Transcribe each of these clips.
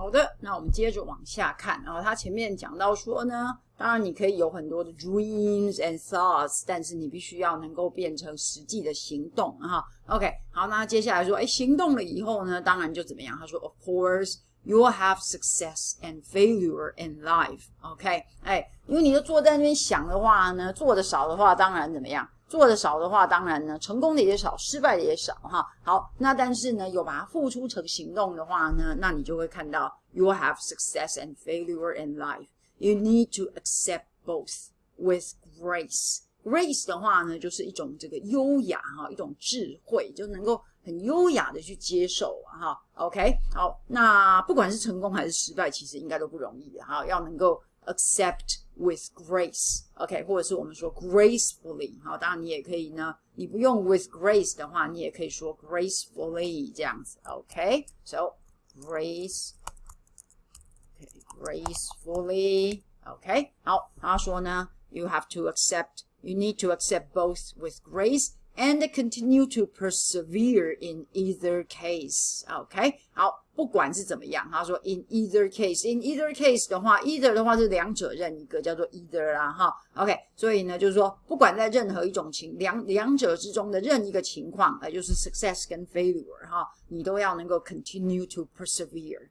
好的，那我们接着往下看。然后他前面讲到说呢，当然你可以有很多的 dreams and thoughts，但是你必须要能够变成实际的行动哈。OK，好，那接下来说，哎，行动了以后呢，当然就怎么样？他说，Of course you'll have success and failure in life。OK，哎，因为你就坐在那边想的话呢，做的少的话，当然怎么样？做的少的话，当然呢，成功的也少，失败的也少哈。好，那但是呢，有把它付出成行动的话呢，那你就会看到，you have success and failure in life. You need to accept both with grace. Grace 的话呢，就是一种这个优雅哈，一种智慧，就能够很优雅的去接受哈。OK，好，那不管是成功还是失败，其实应该都不容易哈，要能够。accept with grace，OK，或者是我们说 gracefully，好，当然你也可以呢，你不用 with grace 的话，你也可以说 gracefully 这样子，OK，so grace，OK，gracefully，OK，好，他说呢，you have to accept，you need to accept both with grace。and continue to persevere in either case. OK，好， 不管是怎么样，他说 in either case，in either case 的话，either 的话是两者任一个，叫做 either 啦，哈。OK，所以呢，就是说，不管在任何一种情两两者之中的任一个情况，呃，就是 success 跟 failure 哈，你都要能够 continue to persevere.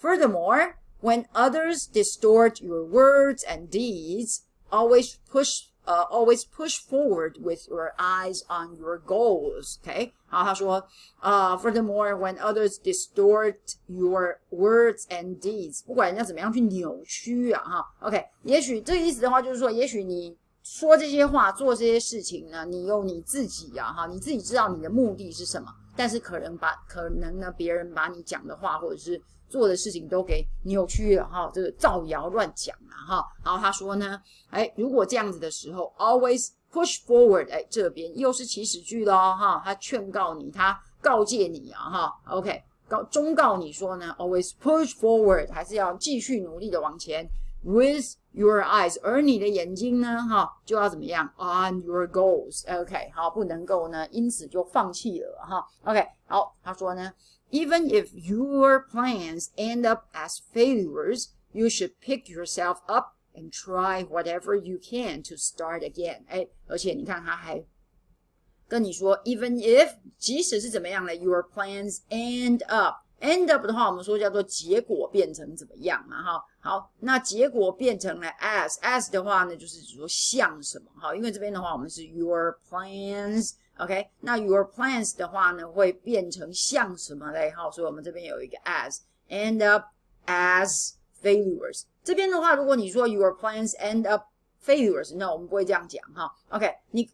Furthermore, when others distort your words and deeds, always push uh, always push forward with your eyes on your goals. Okay，好，他说，呃、，Furthermore，when others distort your words and deeds，不管人家怎么样去扭曲啊，哈，OK，也许这个意思的话就是说，也许你说这些话、做这些事情呢，你有你自己呀、啊，哈，你自己知道你的目的是什么，但是可能把可能呢，别人把你讲的话或者是做的事情都给扭曲了哈，这个造谣乱讲了哈。然后他说呢，哎，如果这样子的时候，always push forward，哎，这边又是祈使句喽哈，他劝告你，他告诫你啊哈，OK，告忠告你说呢，always push forward，还是要继续努力的往前，with your eyes，而你的眼睛呢哈，就要怎么样，on your goals，OK，好，不能够呢，因此就放弃了哈，OK，好，他说呢。Even if your plans end up as failures, you should pick yourself up and try whatever you can to start again. 哎，而且你看他还跟你说，even if 即使是怎么样呢，your plans end up。end up 的话，我们说叫做结果变成怎么样嘛，哈，好，那结果变成了 as，as 的话呢，就是指说像什么，哈，因为这边的话，我们是 your plans。 OK，那 your plans 的话呢，会变成像什么嘞？哈，所以我们这边有一个 as end up as failures。这边的话，如果你说 your plans end up failures，那我们不会这样讲哈。OK，你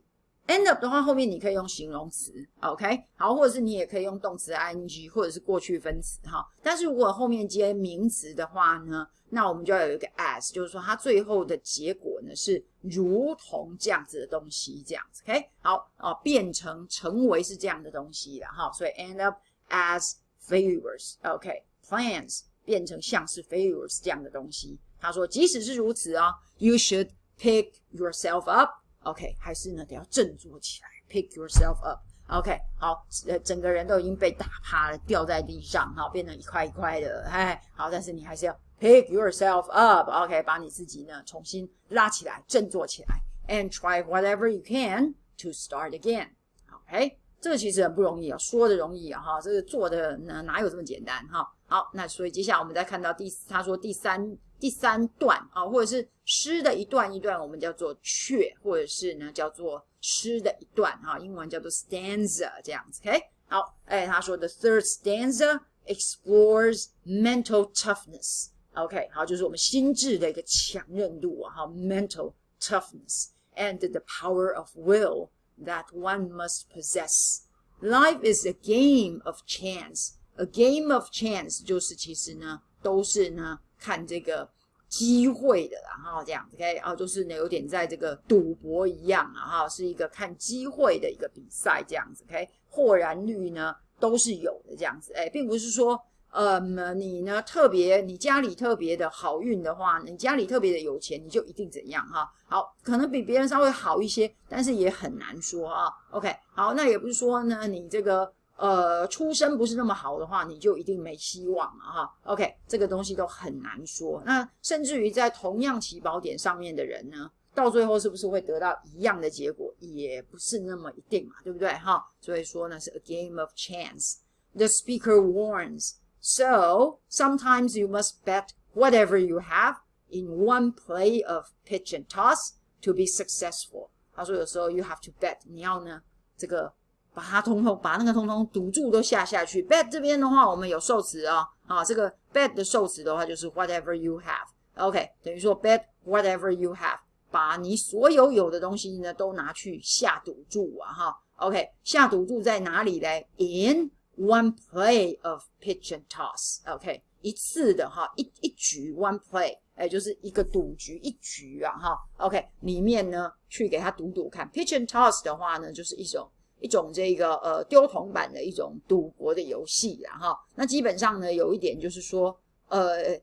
end up 的话，后面你可以用形容词，OK，好，或者是你也可以用动词 ing，或者是过去分词哈。但是如果后面接名词的话呢？那我们就要有一个 as，就是说它最后的结果呢是如同这样子的东西，这样子，OK，好哦，变成成为是这样的东西了哈，所以 end up as failures，OK，plans 变成像是 failures 这样的东西。他说，即使是如此啊，you should pick yourself up OK，还是呢得要振作起来，pick yourself up，OK，好，呃，整个人都已经被打趴了，掉在地上，哈，变成一块一块的，哎，好，但是你还是要。Pick yourself up, OK，把你自己呢重新拉起来，振作起来，and try whatever you can to start again. OK，这个其实很不容易啊，说的容易啊，哈，这个做的呢哪有这么简单哈？好，那所以接下来我们再看到第，他说第三第三段啊，或者是诗的一段一段，我们叫做阙，或者是呢叫做诗的一段哈，英文叫做 stanza 这样子，OK，好，哎，他说 the third stanza explores mental toughness。OK，好，就是我们心智的一个强韧度啊，哈，mental toughness and the power of will that one must possess. Life is a game of chance. A game of chance 就是其实呢，都是呢看这个机会的，然后这样子，OK，啊，就是呢有点在这个赌博一样啊，哈，是一个看机会的一个比赛这样子，OK，豁然率呢都是有的这样子，哎，并不是说。呃，你呢特别，你家里特别的好运的话，你家里特别的有钱，你就一定怎样哈？好，可能比别人稍微好一些，但是也很难说啊。OK，好，那也不是说呢，你这个呃出身不是那么好的话，你就一定没希望了哈。OK，这个东西都很难说。那甚至于在同样起跑点上面的人呢，到最后是不是会得到一样的结果，也不是那么一定嘛，对不对哈？所以说呢，是 a game of chance。The speaker warns. So sometimes you must bet whatever you have in one play of pitch and toss to be successful。他说有时候 you have to bet，你要呢这个把它通通把那个通通赌注都下下去。bet 这边的话，我们有受词啊，啊这个 bet 的受词的话就是 whatever you have。OK，等于说 bet whatever you have，把你所有有的东西呢都拿去下赌注啊哈。OK，下赌注在哪里嘞？In One play of pitch and toss，OK，一次的哈，一一局 one play，哎，就是一个赌局一局啊哈，OK，里面呢去给他赌赌看，pitch and toss 的话呢，就是一种一种这个呃丢铜板的一种赌博的游戏啊哈，那基本上呢有一点就是说呃。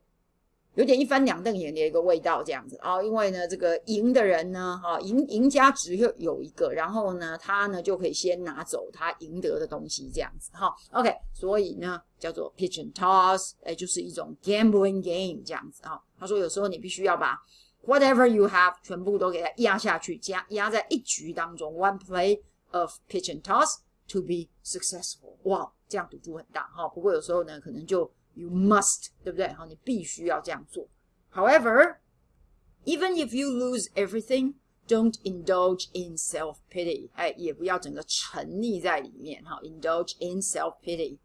有点一翻两瞪眼的一个味道，这样子啊，因为呢，这个赢的人呢，哈，赢赢家只有有一个，然后呢，他呢就可以先拿走他赢得的东西，这样子哈，OK，所以呢叫做 pitch and toss，哎，就是一种 gambling game 这样子啊。他说有时候你必须要把 whatever you have 全部都给它压下去，压压在一局当中，one play of pitch and toss to be successful，哇，这样赌注很大哈。不过有时候呢，可能就 You must，对不对？好，你必须要这样做。However, even if you lose everything, don't indulge in self pity。哎，也不要整个沉溺在里面哈。Indulge in self pity.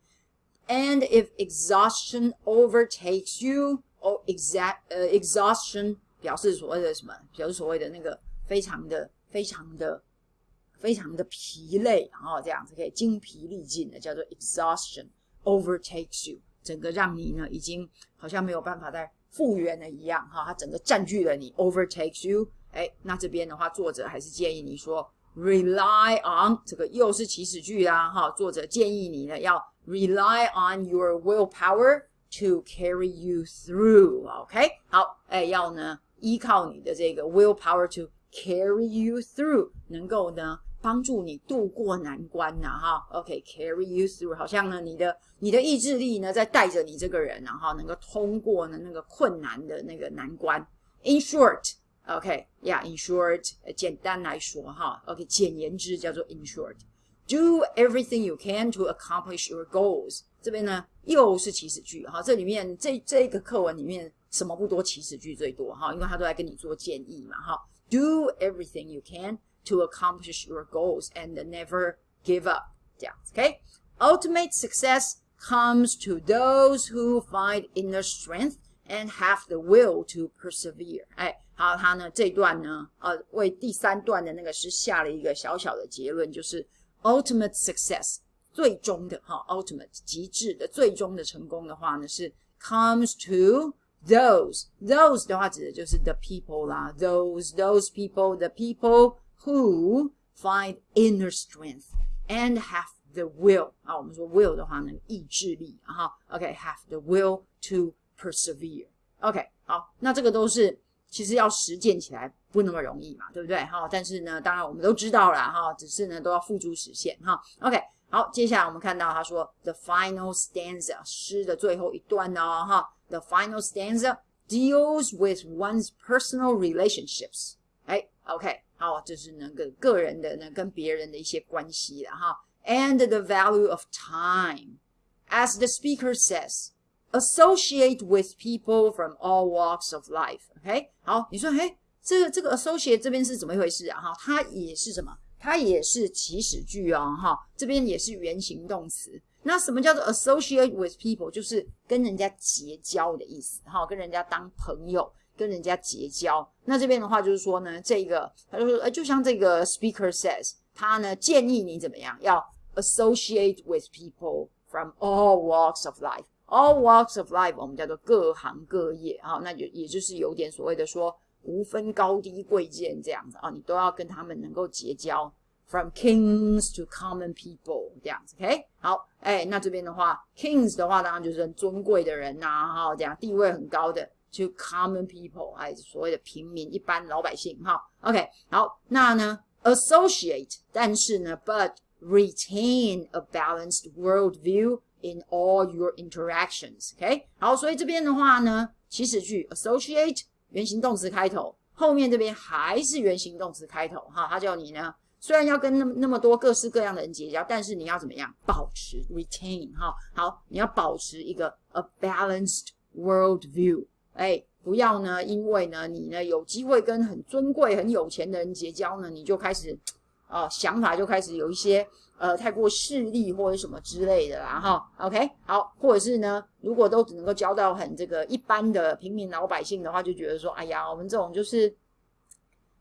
And if exhaustion overtakes you, or exact 呃 exhaustion 表示所谓的什么？表示所谓的那个非常的、非常的、 非常的疲累，然后这样子可以精疲力尽的，叫做 exhaustion overtakes you。整个让你呢，已经好像没有办法再复原了一样，哈，它整个占据了你，overtakes you。哎，那这边的话，作者还是建议你说，rely on 这个又是祈使句啦，哈，作者建议你呢要 rely on your willpower to carry you through。OK，好，哎，要呢依靠你的这个 willpower to carry you through，能够呢。帮助你度过难关呐，哈，OK，carry you through，好像呢，你的你的意志力呢，在带着你这个人，然后能够通过呢那个困难的那个难关。In short，OK，yeah，in short，简单来说哈，OK，简言之叫做 in short，do everything you can to accomplish your goals。这边呢又是祈使句哈，这里面这这个课文里面什么不多，祈使句最多哈，因为他都在跟你做建议嘛哈，do everything you can。to accomplish your goals and never give up. 这样子，OK。Ultimate success comes to those who find inner strength and have the will to persevere。哎，好，他呢这段呢，呃，为第三段的那个是下了一个小小的结论，就是 ultimate success 最终的哈，ultimate 极致的最终的成功的话呢是 comes to those those 的话指的就是 the people 啦，those those people the people who find inner strength and have the will 啊，我们说 will 的话呢，意志力啊哈，OK，have the will to persevere。OK，好，那这个都是其实要实践起来不那么容易嘛，对不对？哈，但是呢，当然我们都知道了哈，只是呢都要付诸实现哈。OK，好，接下来我们看到他说 the final stanza 诗的最后一段哦哈，the final stanza deals with one's personal relationships。哎，OK。 哦，这是那个个人的呢，跟别人的一些关系了哈。And the value of time, as the speaker says, associate with people from all walks of life. OK，好，你说，嘿，这个这个 associate 这边是怎么一回事啊？哈，它也是什么？它也是祈使句哦，哈，这边也是原形动词。那什么叫做 associate with people？就是跟人家结交的意思，哈，跟人家当朋友。跟人家结交，那这边的话就是说呢，这个他就说，呃，就像这个 speaker says，他呢建议你怎么样，要 associate with people from all walks of life。all walks of life 我们叫做各行各业啊，那就也就是有点所谓的说无分高低贵贱这样子啊，你都要跟他们能够结交。From kings to common people 这样子，OK，好，哎，那这边的话，kings 的话当然就是很尊贵的人呐，哈，这样地位很高的。To common people，哎，所谓的平民、一般老百姓，哈，OK，好，那呢，associate，但是呢，but retain a balanced worldview in all your interactions. OK，好，所以这边的话呢，祈使句 associate 原形动词开头，后面这边还是原形动词开头哈，他叫你呢，虽然要跟那么那么多各式各样的人结交，但是你要怎么样保持 retain 哈，好，你要保持一个 a balanced worldview， 哎，不要呢，因为呢，你呢有机会跟很尊贵、很有钱的人结交呢，你就开始。啊，想法就开始有一些呃太过势利或者什么之类的啦，哈，OK，好，或者是呢，如果都只能够交到很这个一般的平民老百姓的话，就觉得说，哎呀，我们这种就是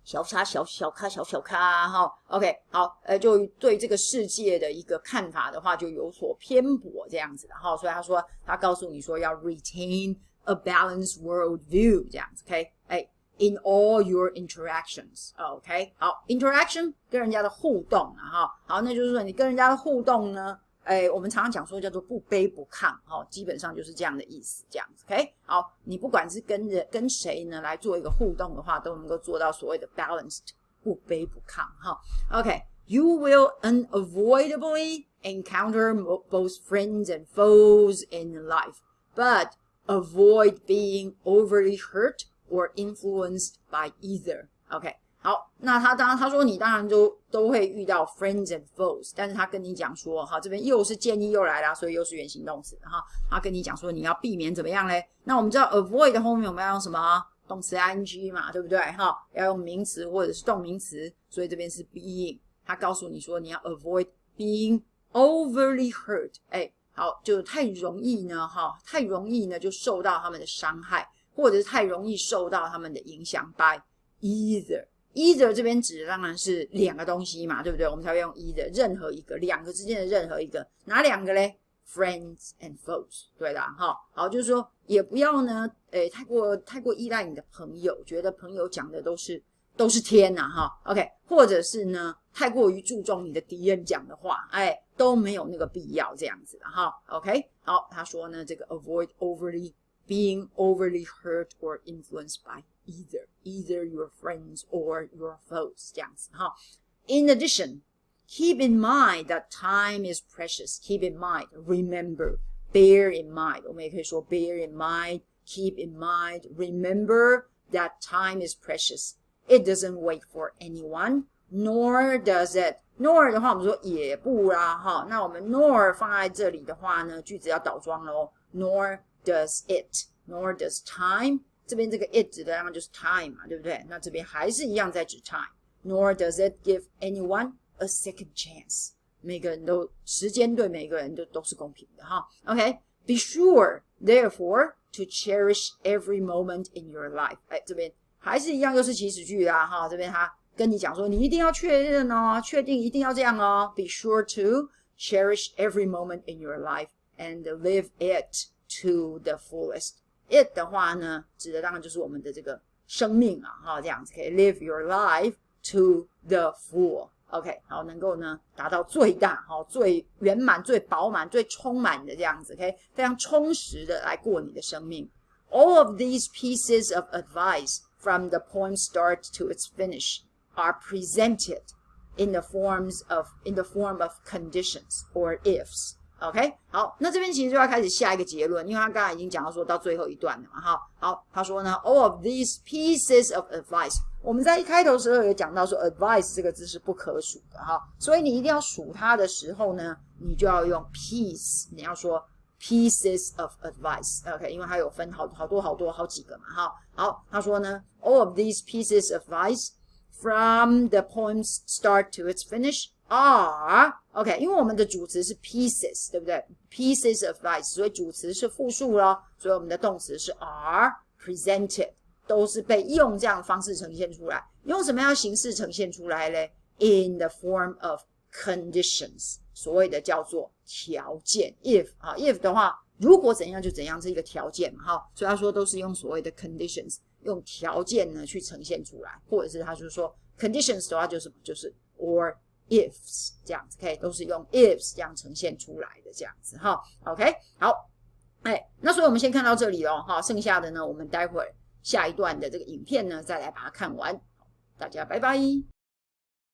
小咖小小咖小小咖，哈，OK，好，呃，就对这个世界的一个看法的话，就有所偏颇这样子的哈，所以他说，他告诉你说要 retain a balanced world view 这样子，OK，哎。in all your interactions. OK，好，interaction 跟人家的互动啊，哈，好，那就是说你跟人家的互动呢，哎，我们常常讲说叫做不卑不亢，哈，基本上就是这样的意思，这样子，OK，好，你不管是跟人跟谁呢来做一个互动的话，都能够做到所谓的 balanced 不卑不亢，哈，OK，you will unavoidably encounter both friends and foes in life, but avoid being overly hurt or influenced by either. OK，好，那他当然他说你当然都都会遇到 friends and foes，但是他跟你讲说，哈，这边又是建议又来了，所以又是原形动词，哈，他跟你讲说你要避免怎么样嘞？那我们知道 avoid 后面我们要用什么？动词 ing 嘛，对不对？哈，要用名词或者是动名词，所以这边是 being。他告诉你说你要 avoid being overly hurt，哎，好，就太容易呢，哈，太容易呢就受到他们的伤害。或者是太容易受到他们的影响，by either either 这边指的当然是两个东西嘛，对不对？我们才会用 either 任何一个两个之间的任何一个，哪两个嘞？Friends and foes，对的哈。好，就是说也不要呢，诶，太过太过依赖你的朋友，觉得朋友讲的都是都是天呐哈。OK，或者是呢，太过于注重你的敌人讲的话，哎，都没有那个必要这样子的哈。OK，好，他说呢，这个 avoid overly。being overly hurt or influenced by either either your friends or your foes 这样子哈。In addition, keep in mind that time is precious. Keep in mind, remember, bear in mind. 我们也可以说 bear in mind, keep in mind, remember that time is precious. It doesn't wait for anyone, nor does it. Nor 的话，我们说也不啦，哈。那我们 nor 放在这里的话呢，句子要倒装喽。Nor does it, nor does time。这边这个 it 指的当然就是 time 嘛，对不对？那这边还是一样在指 time。Nor does it give anyone a second chance。每个人都时间对每个人都都是公平的哈。OK，be sure therefore to cherish every moment in your life。哎，这边还是一样，又是祈使句啦哈。这边他 跟你讲说，你一定要确认哦，确定一定要这样哦。Be sure to cherish every moment in your life and live it to the fullest。it 的话呢，指的当然就是我们的这个生命啊，哈，这样子可以 live your life to the full。OK，好，能够呢达到最大、好最圆满、最饱满、最充满的这样子，OK，非常充实的来过你的生命。All of these pieces of advice from the poem start to its finish Are presented in the forms of in the form of conditions or ifs。OK，好，那这边其实就要开始下一个结论，因为他刚才已经讲到说到最后一段了嘛，哈，好，他说呢，all of these pieces of advice，我们在一开头时候有讲到说，advice 这个字是不可数的，哈，所以你一定要数它的时候呢，你就要用 piece，你要说 pieces of advice，OK，因为它有分好好多好多好几个嘛，哈，好，他说呢，all of these pieces of advice from the poem's start to its finish。are OK，因为我们的主词是 pieces，对不对？pieces of rice，所以主词是复数咯，所以我们的动词是 are presented，都是被用这样的方式呈现出来。用什么样形式呈现出来嘞？In the form of conditions，所谓的叫做条件。if 啊，if 的话，如果怎样就怎样，是一个条件嘛，哈。所以他说都是用所谓的 conditions，用条件呢去呈现出来，或者是他就是说 conditions 的话就是就是 or。ifs 这样子，OK，都是用 ifs 这样呈现出来的这样子哈，OK，好，哎，那所以我们先看到这里喽，哈，剩下的呢，我们待会儿下一段的这个影片呢，再来把它看完，大家拜拜。